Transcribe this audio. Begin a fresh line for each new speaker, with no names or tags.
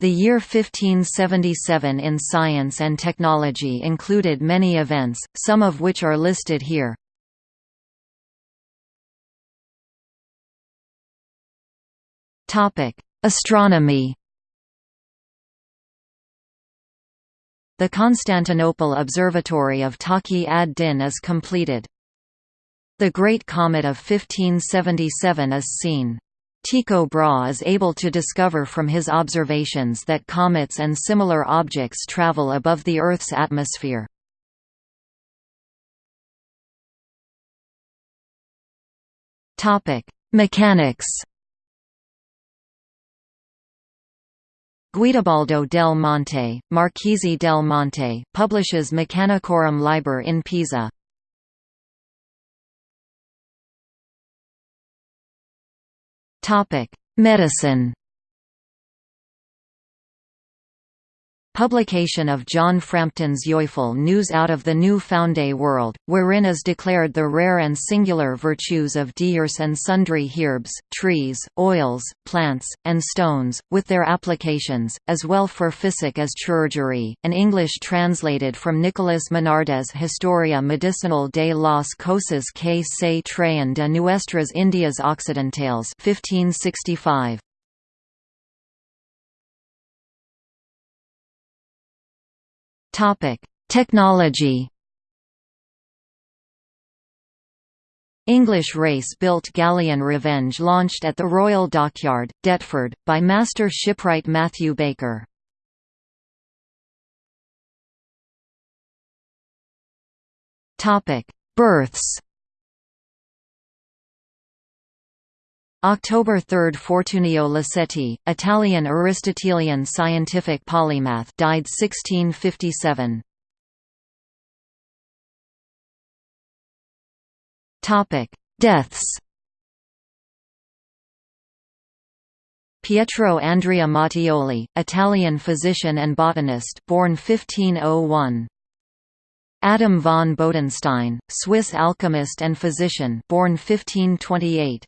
The year 1577 in science and technology included many events, some of which are listed here. Astronomy The Constantinople Observatory of Taqi ad-Din is completed. The Great Comet of 1577 is seen. Tycho Brahe is able to discover from his observations that comets and similar objects travel above the Earth's atmosphere. Mechanics Guidobaldo del Monte, Marchese del Monte, publishes Mechanicorum Liber in Pisa. Medicine Publication of John Frampton's Joyful News out of the New Founday World, wherein is declared the rare and singular virtues of divers and sundry herbs, trees, oils, plants, and stones, with their applications, as well for physic as chirurgery, an English translated from Nicolas Monardes Historia Medicinal de las Cosas que se traen de Nuestras Indias Occidentales 1565.
Topic: Technology.
English race-built galleon Revenge launched at the Royal Dockyard, Deptford, by master shipwright Matthew Baker. Births October 3 – Fortunio Liceti, Italian Aristotelian scientific polymath died 1657. Deaths Pietro Andrea Mattioli, Italian physician and botanist born 1501. Adam von Bodenstein, Swiss alchemist and physician born 1528.